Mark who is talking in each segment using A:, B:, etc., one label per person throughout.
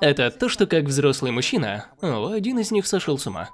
A: Это то, что как взрослый мужчина, один из них сошел с ума.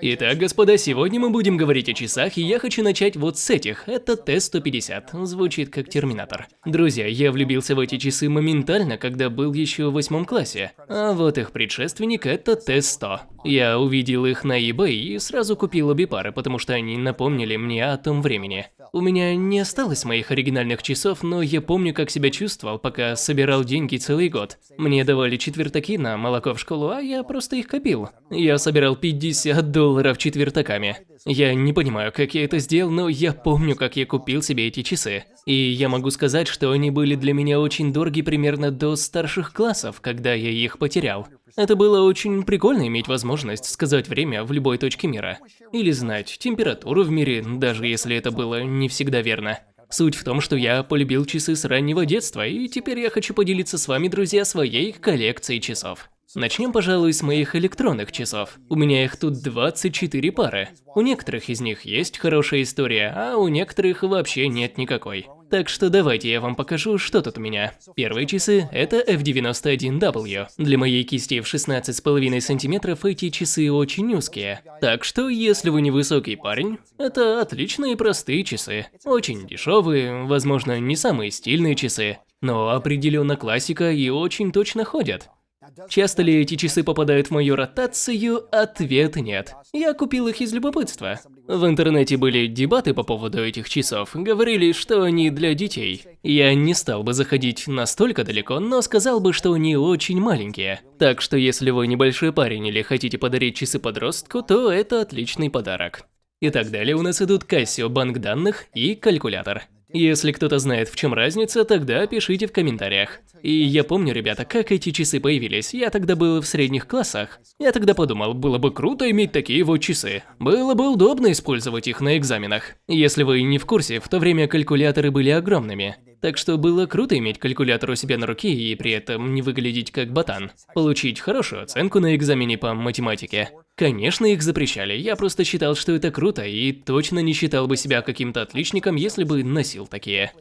A: Итак, господа, сегодня мы будем говорить о часах, и я хочу начать вот с этих. Это Т-150, звучит как Терминатор. Друзья, я влюбился в эти часы моментально, когда был еще в восьмом классе. А вот их предшественник – это Т-100. Я увидел их на eBay и сразу купил обе пары, потому что они напомнили мне о том времени. У меня не осталось моих оригинальных часов, но я помню, как себя чувствовал, пока собирал деньги целый год. Мне давали четвертаки на молоко в школу, а я просто их копил. Я собирал 50 долларов четвертаками. Я не понимаю, как я это сделал, но я помню, как я купил себе эти часы. И я могу сказать, что они были для меня очень дороги примерно до старших классов, когда я их потерял. Это было очень прикольно иметь возможность сказать время в любой точке мира. Или знать температуру в мире, даже если это было не всегда верно. Суть в том, что я полюбил часы с раннего детства, и теперь я хочу поделиться с вами, друзья, своей коллекцией часов. Начнем, пожалуй, с моих электронных часов. У меня их тут 24 пары. У некоторых из них есть хорошая история, а у некоторых вообще нет никакой. Так что давайте я вам покажу, что тут у меня. Первые часы – это F91W. Для моей кисти в 16,5 сантиметров эти часы очень узкие. Так что, если вы не высокий парень, это отличные простые часы. Очень дешевые, возможно, не самые стильные часы, но определенно классика и очень точно ходят. Часто ли эти часы попадают в мою ротацию? Ответ нет. Я купил их из любопытства. В интернете были дебаты по поводу этих часов, говорили, что они для детей. Я не стал бы заходить настолько далеко, но сказал бы, что они очень маленькие. Так что если вы небольшой парень или хотите подарить часы подростку, то это отличный подарок. И так далее у нас идут Casio банк данных и калькулятор. Если кто-то знает, в чем разница, тогда пишите в комментариях. И я помню, ребята, как эти часы появились. Я тогда был в средних классах. Я тогда подумал, было бы круто иметь такие вот часы. Было бы удобно использовать их на экзаменах. Если вы не в курсе, в то время калькуляторы были огромными. Так что было круто иметь калькулятор у себя на руке и при этом не выглядеть как ботан. Получить хорошую оценку на экзамене по математике. Конечно, их запрещали, я просто считал, что это круто и точно не считал бы себя каким-то отличником, если бы носил такие.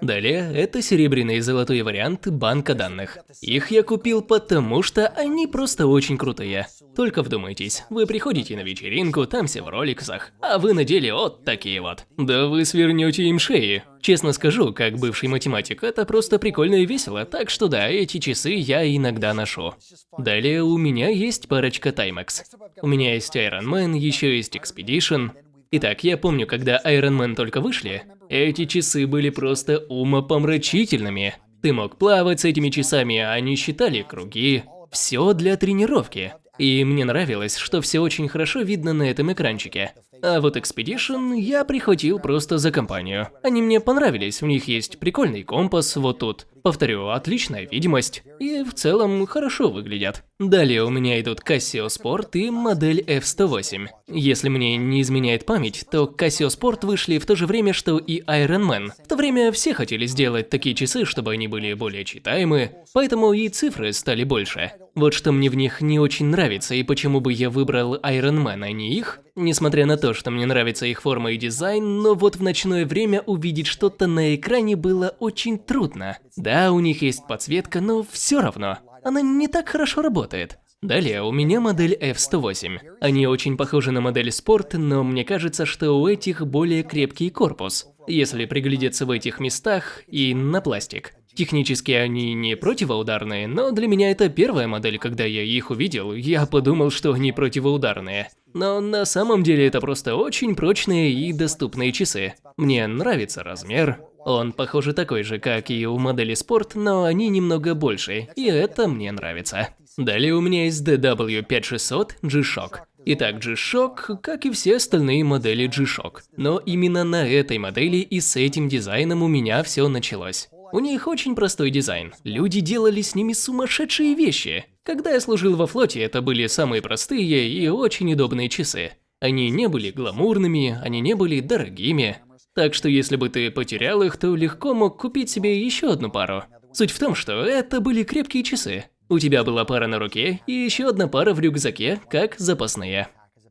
A: Далее, это серебряный и золотой варианты банка данных. Их я купил потому, что они просто очень крутые. Только вдумайтесь, вы приходите на вечеринку, там все в роликсах, а вы надели вот такие вот. Да вы свернете им шеи. Честно скажу, как бывший математик, это просто прикольно и весело, так что да, эти часы я иногда ношу. Далее у меня есть парочка Timex. У меня есть Iron Man, еще есть Expedition. Итак, я помню, когда Iron Man только вышли, эти часы были просто умопомрачительными. Ты мог плавать с этими часами, а они считали круги. Все для тренировки. И мне нравилось, что все очень хорошо видно на этом экранчике. А вот Expedition я прихватил просто за компанию. Они мне понравились, у них есть прикольный компас вот тут. Повторю, отличная видимость. И в целом хорошо выглядят. Далее у меня идут Casio Sport и модель F108. Если мне не изменяет память, то Casio Sport вышли в то же время, что и Iron Man. В то время все хотели сделать такие часы, чтобы они были более читаемы, поэтому и цифры стали больше. Вот что мне в них не очень нравится и почему бы я выбрал Iron Man, а не их, Несмотря на то, что мне нравится их форма и дизайн, но вот в ночное время увидеть что-то на экране было очень трудно. Да, у них есть подсветка, но все равно, она не так хорошо работает. Далее у меня модель F108. Они очень похожи на модель Sport, но мне кажется, что у этих более крепкий корпус, если приглядеться в этих местах и на пластик. Технически они не противоударные, но для меня это первая модель, когда я их увидел, я подумал, что они противоударные. Но на самом деле это просто очень прочные и доступные часы. Мне нравится размер. Он, похоже, такой же, как и у модели Sport, но они немного больше, и это мне нравится. Далее у меня есть DW5600 G-Shock. Итак, G-Shock, как и все остальные модели G-Shock. Но именно на этой модели и с этим дизайном у меня все началось. У них очень простой дизайн. Люди делали с ними сумасшедшие вещи. Когда я служил во флоте, это были самые простые и очень удобные часы. Они не были гламурными, они не были дорогими. Так что если бы ты потерял их, то легко мог купить себе еще одну пару. Суть в том, что это были крепкие часы. У тебя была пара на руке и еще одна пара в рюкзаке, как запасные.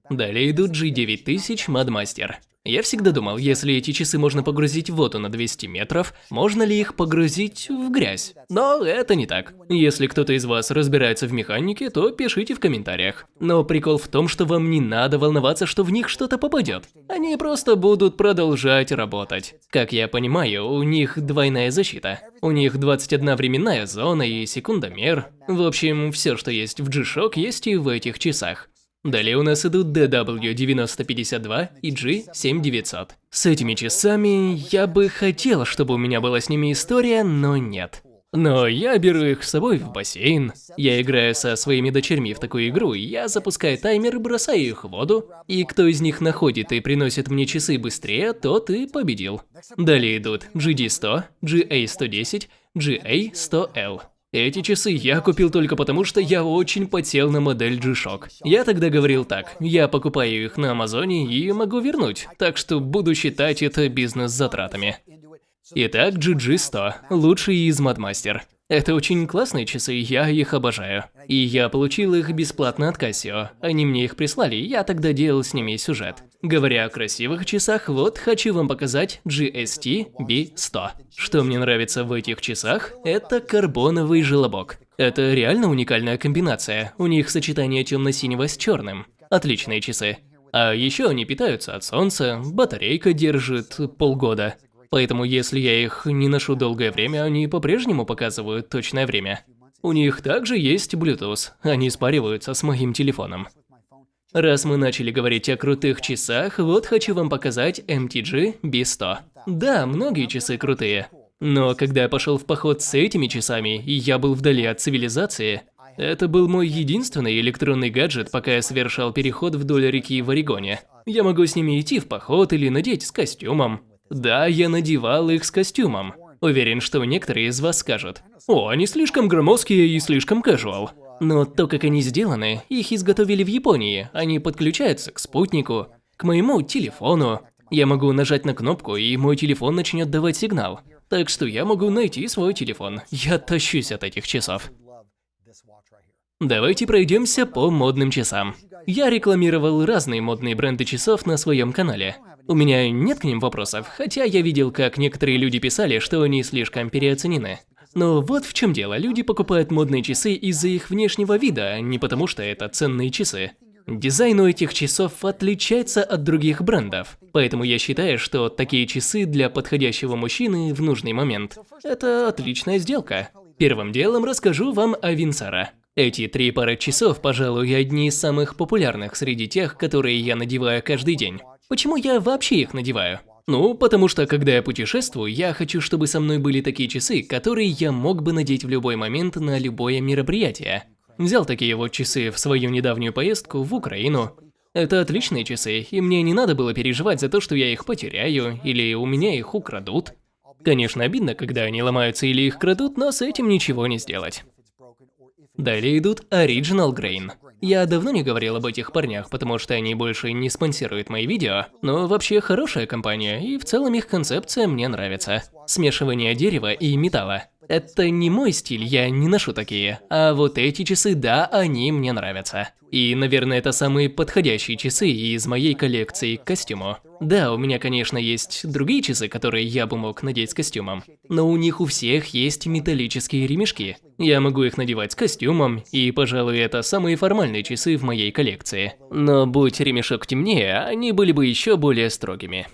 A: Далее идут G9000 Madmaster. Я всегда думал, если эти часы можно погрузить в воду на 200 метров, можно ли их погрузить в грязь? Но это не так. Если кто-то из вас разбирается в механике, то пишите в комментариях. Но прикол в том, что вам не надо волноваться, что в них что-то попадет. Они просто будут продолжать работать. Как я понимаю, у них двойная защита. У них 21 временная зона и секундомер. В общем, все, что есть в G-Shock, есть и в этих часах. Далее у нас идут DW9052 и G7900. С этими часами я бы хотел, чтобы у меня была с ними история, но нет. Но я беру их с собой в бассейн. Я играю со своими дочерьми в такую игру, я запускаю таймер и бросаю их в воду. И кто из них находит и приносит мне часы быстрее, тот и победил. Далее идут GD100, GA110, GA100L. Эти часы я купил только потому, что я очень потел на модель G-Shock. Я тогда говорил так, я покупаю их на Амазоне и могу вернуть, так что буду считать это бизнес-затратами. Итак, GG100, лучший из Мадмастер. Это очень классные часы, я их обожаю. И я получил их бесплатно от Casio. Они мне их прислали, я тогда делал с ними сюжет. Говоря о красивых часах, вот хочу вам показать GST B100. Что мне нравится в этих часах, это карбоновый желобок. Это реально уникальная комбинация, у них сочетание темно-синего с черным. Отличные часы. А еще они питаются от солнца, батарейка держит полгода. Поэтому если я их не ношу долгое время, они по-прежнему показывают точное время. У них также есть Bluetooth, они спариваются с моим телефоном. Раз мы начали говорить о крутых часах, вот хочу вам показать MTG B100. Да, многие часы крутые. Но когда я пошел в поход с этими часами, и я был вдали от цивилизации, это был мой единственный электронный гаджет, пока я совершал переход вдоль реки в Орегоне. Я могу с ними идти в поход или надеть с костюмом. Да, я надевал их с костюмом. Уверен, что некоторые из вас скажут, «О, они слишком громоздкие и слишком casual». Но то, как они сделаны, их изготовили в Японии, они подключаются к спутнику, к моему телефону. Я могу нажать на кнопку, и мой телефон начнет давать сигнал. Так что я могу найти свой телефон. Я тащусь от этих часов. Давайте пройдемся по модным часам. Я рекламировал разные модные бренды часов на своем канале. У меня нет к ним вопросов, хотя я видел, как некоторые люди писали, что они слишком переоценены. Но вот в чем дело, люди покупают модные часы из-за их внешнего вида, а не потому что это ценные часы. Дизайн у этих часов отличается от других брендов, поэтому я считаю, что такие часы для подходящего мужчины в нужный момент – это отличная сделка. Первым делом расскажу вам о Винсара. Эти три пары часов, пожалуй, одни из самых популярных среди тех, которые я надеваю каждый день. Почему я вообще их надеваю? Ну, потому что когда я путешествую, я хочу, чтобы со мной были такие часы, которые я мог бы надеть в любой момент на любое мероприятие. Взял такие вот часы в свою недавнюю поездку в Украину. Это отличные часы, и мне не надо было переживать за то, что я их потеряю, или у меня их украдут. Конечно, обидно, когда они ломаются или их крадут, но с этим ничего не сделать. Далее идут Original Grain. Я давно не говорил об этих парнях, потому что они больше не спонсируют мои видео, но вообще хорошая компания, и в целом их концепция мне нравится. Смешивание дерева и металла. Это не мой стиль, я не ношу такие. А вот эти часы, да, они мне нравятся. И, наверное, это самые подходящие часы из моей коллекции к костюму. Да, у меня, конечно, есть другие часы, которые я бы мог надеть с костюмом. Но у них у всех есть металлические ремешки. Я могу их надевать с костюмом, и, пожалуй, это самые формальные часы в моей коллекции. Но будь ремешок темнее, они были бы еще более строгими.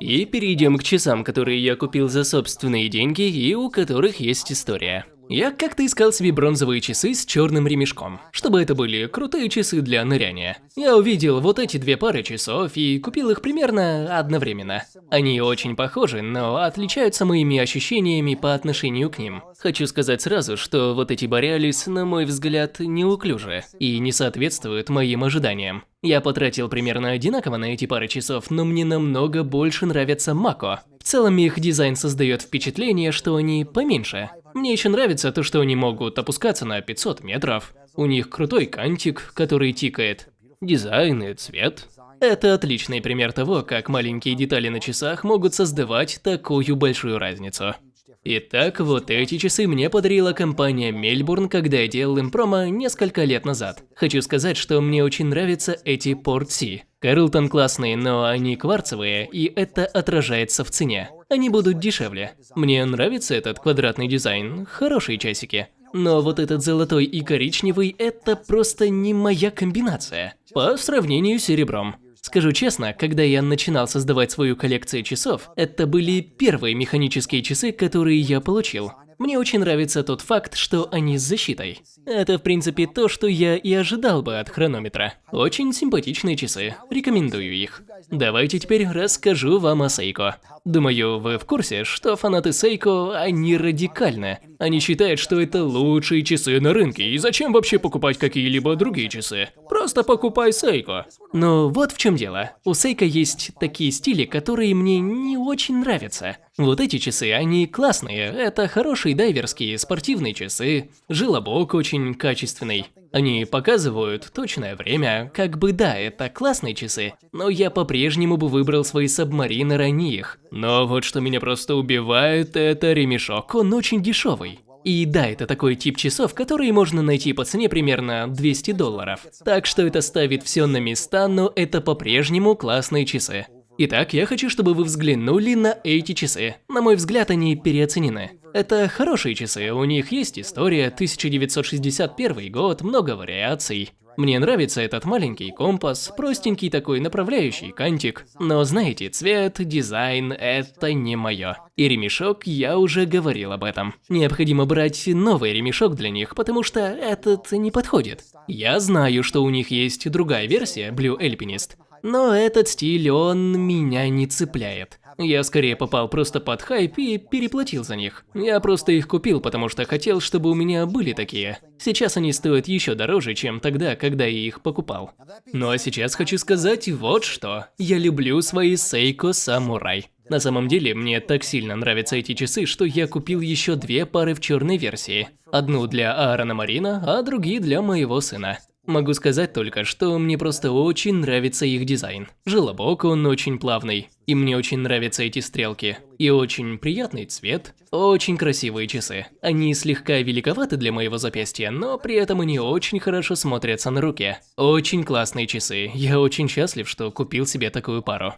A: И перейдем к часам, которые я купил за собственные деньги и у которых есть история. Я как-то искал себе бронзовые часы с черным ремешком, чтобы это были крутые часы для ныряния. Я увидел вот эти две пары часов и купил их примерно одновременно. Они очень похожи, но отличаются моими ощущениями по отношению к ним. Хочу сказать сразу, что вот эти Borealis, на мой взгляд, неуклюжи и не соответствуют моим ожиданиям. Я потратил примерно одинаково на эти пары часов, но мне намного больше нравятся Мако. Целом их дизайн создает впечатление, что они поменьше. Мне еще нравится то, что они могут опускаться на 500 метров. У них крутой кантик, который тикает. Дизайн и цвет. Это отличный пример того, как маленькие детали на часах могут создавать такую большую разницу. Итак, вот эти часы мне подарила компания Мельбурн, когда я делал им промо несколько лет назад. Хочу сказать, что мне очень нравятся эти C. Карлтон классные, но они кварцевые, и это отражается в цене. Они будут дешевле. Мне нравится этот квадратный дизайн, хорошие часики. Но вот этот золотой и коричневый – это просто не моя комбинация. По сравнению с серебром. Скажу честно, когда я начинал создавать свою коллекцию часов, это были первые механические часы, которые я получил. Мне очень нравится тот факт, что они с защитой. Это, в принципе, то, что я и ожидал бы от хронометра. Очень симпатичные часы, рекомендую их. Давайте теперь расскажу вам о Сейко. Думаю, вы в курсе, что фанаты Сейко, они радикальны. Они считают, что это лучшие часы на рынке, и зачем вообще покупать какие-либо другие часы? Просто покупай Сейко. Но вот в чем дело. У Сейко есть такие стили, которые мне не очень нравятся. Вот эти часы, они классные, это хорошие дайверские спортивные часы, желобок очень качественный. Они показывают точное время, как бы да, это классные часы, но я по-прежнему бы выбрал свои сабмарины ранних. Но вот что меня просто убивает, это ремешок, он очень дешевый. И да, это такой тип часов, которые можно найти по цене примерно 200 долларов. Так что это ставит все на места, но это по-прежнему классные часы. Итак, я хочу, чтобы вы взглянули на эти часы. На мой взгляд, они переоценены. Это хорошие часы, у них есть история, 1961 год, много вариаций. Мне нравится этот маленький компас, простенький такой направляющий кантик. Но знаете, цвет, дизайн – это не мое. И ремешок, я уже говорил об этом. Необходимо брать новый ремешок для них, потому что этот не подходит. Я знаю, что у них есть другая версия, Blue Alpinist, но этот стиль, он меня не цепляет. Я скорее попал просто под хайп и переплатил за них. Я просто их купил, потому что хотел, чтобы у меня были такие. Сейчас они стоят еще дороже, чем тогда, когда я их покупал. Ну а сейчас хочу сказать вот что. Я люблю свои Seiko Samurai. На самом деле, мне так сильно нравятся эти часы, что я купил еще две пары в черной версии. Одну для Аарона Марина, а другие для моего сына. Могу сказать только, что мне просто очень нравится их дизайн. Желобок он очень плавный, и мне очень нравятся эти стрелки. И очень приятный цвет, очень красивые часы. Они слегка великоваты для моего запястья, но при этом они очень хорошо смотрятся на руке. Очень классные часы, я очень счастлив, что купил себе такую пару.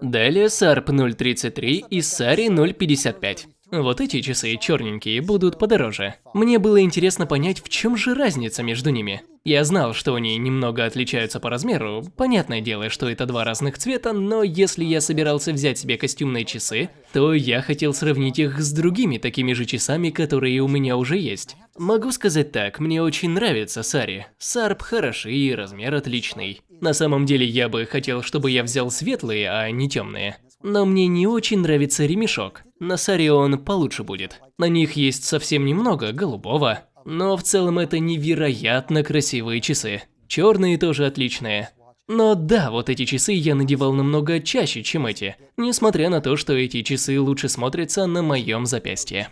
A: Далее Сарп 033 и Сари 055. Вот эти часы черненькие будут подороже. Мне было интересно понять, в чем же разница между ними. Я знал, что они немного отличаются по размеру, понятное дело, что это два разных цвета, но если я собирался взять себе костюмные часы, то я хотел сравнить их с другими такими же часами, которые у меня уже есть. Могу сказать так, мне очень нравится Сари. Сарп хороший и размер отличный. На самом деле я бы хотел, чтобы я взял светлые, а не темные. Но мне не очень нравится ремешок. На Саре он получше будет. На них есть совсем немного голубого. Но в целом это невероятно красивые часы. Черные тоже отличные. Но да, вот эти часы я надевал намного чаще, чем эти, несмотря на то, что эти часы лучше смотрятся на моем запястье.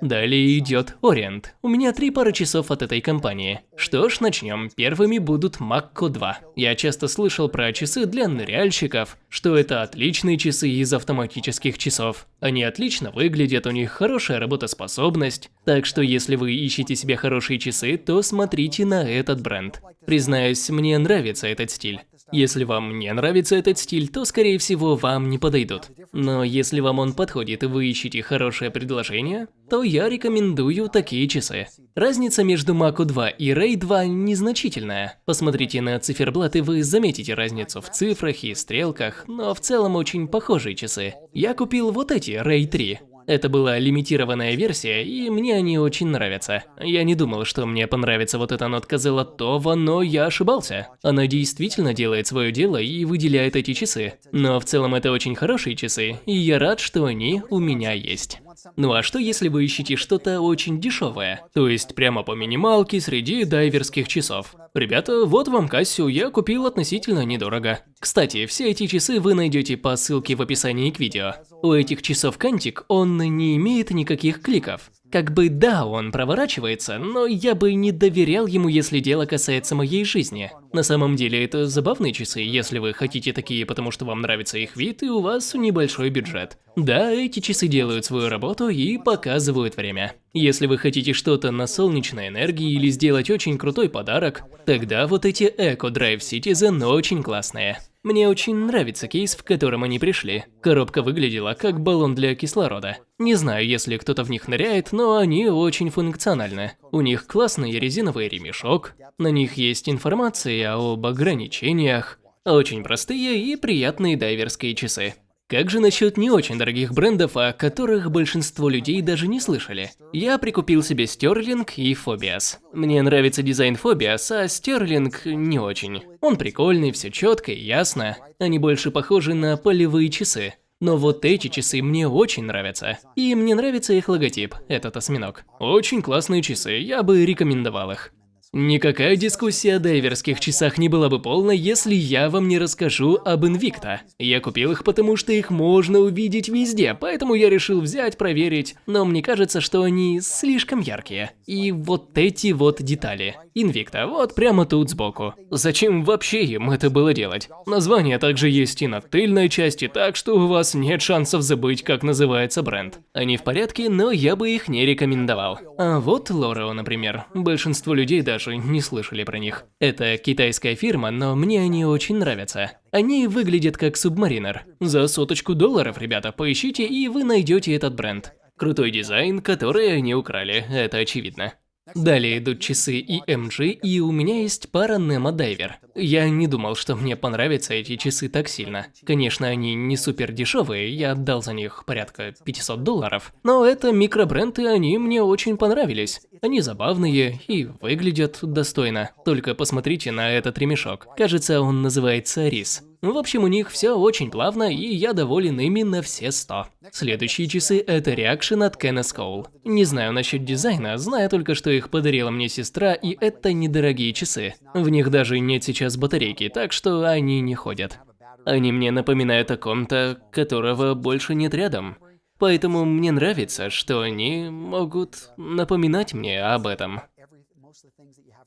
A: Далее идет Ориент. У меня три пары часов от этой компании. Что ж, начнем. Первыми будут Макко 2. Я часто слышал про часы для ныряльщиков, что это отличные часы из автоматических часов. Они отлично выглядят, у них хорошая работоспособность. Так что если вы ищете себе хорошие часы, то смотрите на этот бренд. Признаюсь, мне нравится этот стиль. Если вам не нравится этот стиль, то скорее всего вам не подойдут. Но если вам он подходит и вы ищете хорошее предложение, то я рекомендую такие часы. Разница между Маку 2 и Ray 2 незначительная. Посмотрите на циферблат и вы заметите разницу в цифрах и стрелках, но в целом очень похожие часы. Я купил вот эти Ray 3. Это была лимитированная версия, и мне они очень нравятся. Я не думал, что мне понравится вот эта нотка золотого, но я ошибался. Она действительно делает свое дело и выделяет эти часы. Но в целом это очень хорошие часы, и я рад, что они у меня есть. Ну а что если вы ищете что-то очень дешевое? То есть прямо по минималке среди дайверских часов. Ребята, вот вам Кассию я купил относительно недорого. Кстати, все эти часы вы найдете по ссылке в описании к видео. У этих часов кантик, он не имеет никаких кликов. Как бы да, он проворачивается, но я бы не доверял ему, если дело касается моей жизни. На самом деле это забавные часы, если вы хотите такие, потому что вам нравится их вид и у вас небольшой бюджет. Да, эти часы делают свою работу и показывают время. Если вы хотите что-то на солнечной энергии или сделать очень крутой подарок, тогда вот эти Eco Drive Citizen очень классные. Мне очень нравится кейс, в котором они пришли. Коробка выглядела как баллон для кислорода. Не знаю, если кто-то в них ныряет, но они очень функциональны. У них классный резиновый ремешок, на них есть информация об ограничениях, очень простые и приятные дайверские часы. Как же насчет не очень дорогих брендов, о которых большинство людей даже не слышали? Я прикупил себе Sterling и Phobias. Мне нравится дизайн Phobias, а Sterling не очень. Он прикольный, все четко и ясно. Они больше похожи на полевые часы. Но вот эти часы мне очень нравятся. И мне нравится их логотип, этот осьминог. Очень классные часы, я бы рекомендовал их. Никакая дискуссия о дайверских часах не была бы полной, если я вам не расскажу об Invicta. Я купил их, потому что их можно увидеть везде, поэтому я решил взять, проверить, но мне кажется, что они слишком яркие. И вот эти вот детали. Invicta, вот прямо тут сбоку. Зачем вообще им это было делать? Название также есть и на тыльной части, так что у вас нет шансов забыть, как называется бренд. Они в порядке, но я бы их не рекомендовал. А вот Лорео, например. Большинство людей даже даже не слышали про них. Это китайская фирма, но мне они очень нравятся. Они выглядят как субмаринер. За соточку долларов, ребята, поищите и вы найдете этот бренд. Крутой дизайн, который они украли, это очевидно. Далее идут часы EMG, и у меня есть пара Nemo Diver. Я не думал, что мне понравятся эти часы так сильно. Конечно, они не супер дешевые, я отдал за них порядка 500 долларов. Но это микробренд, и они мне очень понравились. Они забавные и выглядят достойно. Только посмотрите на этот ремешок. Кажется, он называется рис. В общем, у них все очень плавно, и я доволен ими на все 100. Следующие часы – это Reaction от Kenneth Cole. Не знаю насчет дизайна, знаю только, что их подарила мне сестра, и это недорогие часы. В них даже нет сейчас батарейки, так что они не ходят. Они мне напоминают о ком-то, которого больше нет рядом. Поэтому мне нравится, что они могут напоминать мне об этом.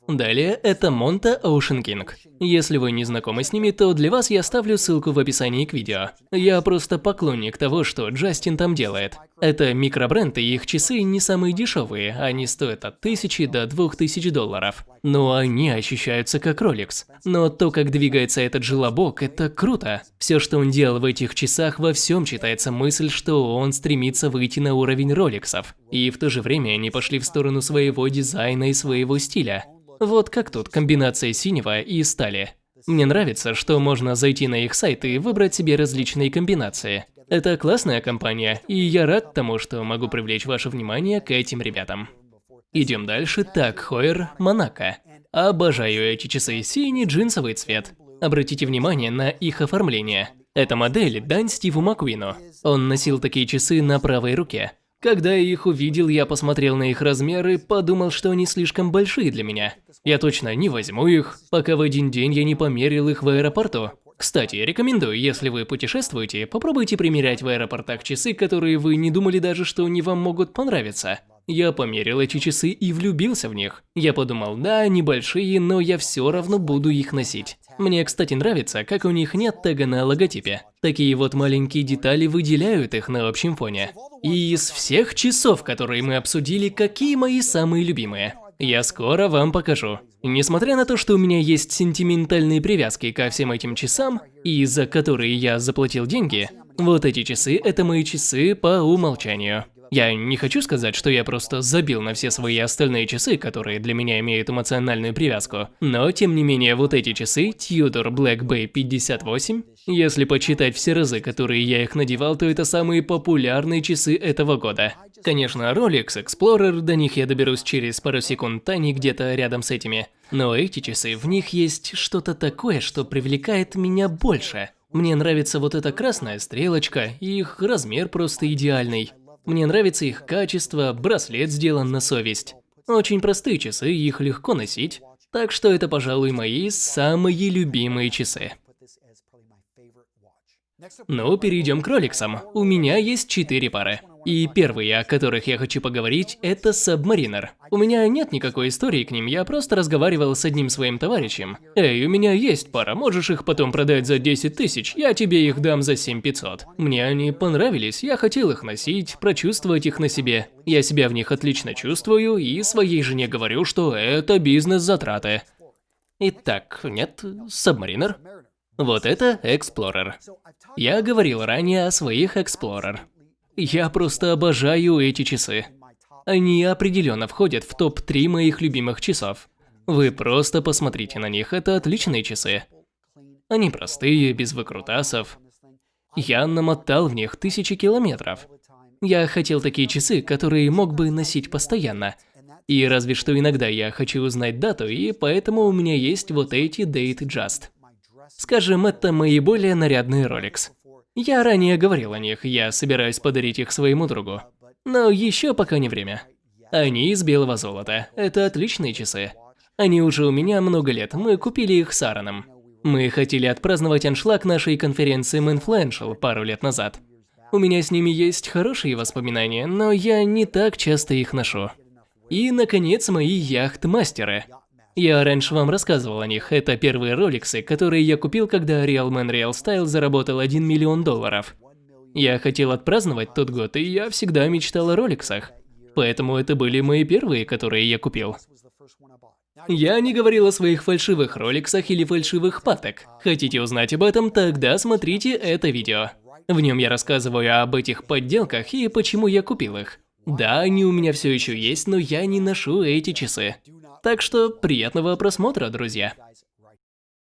A: Далее это Monta Ocean King. Если вы не знакомы с ними, то для вас я оставлю ссылку в описании к видео. Я просто поклонник того, что Джастин там делает. Это микробренд, и их часы не самые дешевые, они стоят от 1000 до 2000 долларов. Но они ощущаются как Rolex. Но то, как двигается этот желобок, это круто. Все, что он делал в этих часах, во всем читается мысль, что он стремится выйти на уровень Роликсов. И в то же время они пошли в сторону своего дизайна и своего стиля. Вот как тут комбинация синего и стали. Мне нравится, что можно зайти на их сайт и выбрать себе различные комбинации. Это классная компания, и я рад тому, что могу привлечь ваше внимание к этим ребятам. Идем дальше. Так, Хойер, Монако. Обожаю эти часы, синий джинсовый цвет. Обратите внимание на их оформление. Эта модель дань Стиву Маквину. Он носил такие часы на правой руке. Когда я их увидел, я посмотрел на их размеры подумал, что они слишком большие для меня. Я точно не возьму их, пока в один день я не померил их в аэропорту. Кстати, рекомендую, если вы путешествуете, попробуйте примерять в аэропортах часы, которые вы не думали даже, что они вам могут понравиться. Я померил эти часы и влюбился в них. Я подумал, да, они большие, но я все равно буду их носить. Мне, кстати, нравится, как у них нет тега на логотипе. Такие вот маленькие детали выделяют их на общем фоне. И из всех часов, которые мы обсудили, какие мои самые любимые? Я скоро вам покажу. Несмотря на то, что у меня есть сентиментальные привязки ко всем этим часам, и за которые я заплатил деньги, вот эти часы – это мои часы по умолчанию. Я не хочу сказать, что я просто забил на все свои остальные часы, которые для меня имеют эмоциональную привязку. Но, тем не менее, вот эти часы, Tudor Black Bay 58, если почитать все разы, которые я их надевал, то это самые популярные часы этого года. Конечно, Rolex Explorer, до них я доберусь через пару секунд, они где-то рядом с этими. Но эти часы, в них есть что-то такое, что привлекает меня больше. Мне нравится вот эта красная стрелочка, и их размер просто идеальный. Мне нравится их качество, браслет сделан на совесть. Очень простые часы, их легко носить. Так что это, пожалуй, мои самые любимые часы. Ну, перейдем к роликсам. У меня есть четыре пары. И первые, о которых я хочу поговорить, это Submariner. У меня нет никакой истории к ним, я просто разговаривал с одним своим товарищем. Эй, у меня есть пара, можешь их потом продать за 10 тысяч, я тебе их дам за 7500. Мне они понравились, я хотел их носить, прочувствовать их на себе. Я себя в них отлично чувствую и своей жене говорю, что это бизнес-затраты. Итак, нет, Submariner. Вот это Explorer. Я говорил ранее о своих Explorer. Я просто обожаю эти часы. Они определенно входят в топ-3 моих любимых часов. Вы просто посмотрите на них, это отличные часы. Они простые, без выкрутасов. Я намотал в них тысячи километров. Я хотел такие часы, которые мог бы носить постоянно. И разве что иногда я хочу узнать дату, и поэтому у меня есть вот эти Date Just. Скажем, это мои более нарядные Rolex. Я ранее говорил о них, я собираюсь подарить их своему другу. Но еще пока не время. Они из белого золота. Это отличные часы. Они уже у меня много лет, мы купили их с Аароном. Мы хотели отпраздновать аншлаг нашей конференции Manfluential пару лет назад. У меня с ними есть хорошие воспоминания, но я не так часто их ношу. И, наконец, мои яхт-мастеры. Я раньше вам рассказывал о них, это первые роликсы, которые я купил, когда Real Man Real Style заработал 1 миллион долларов. Я хотел отпраздновать тот год, и я всегда мечтал о роликсах. Поэтому это были мои первые, которые я купил. Я не говорил о своих фальшивых роликсах или фальшивых паток. Хотите узнать об этом, тогда смотрите это видео. В нем я рассказываю об этих подделках и почему я купил их. Да, они у меня все еще есть, но я не ношу эти часы. Так что приятного просмотра, друзья.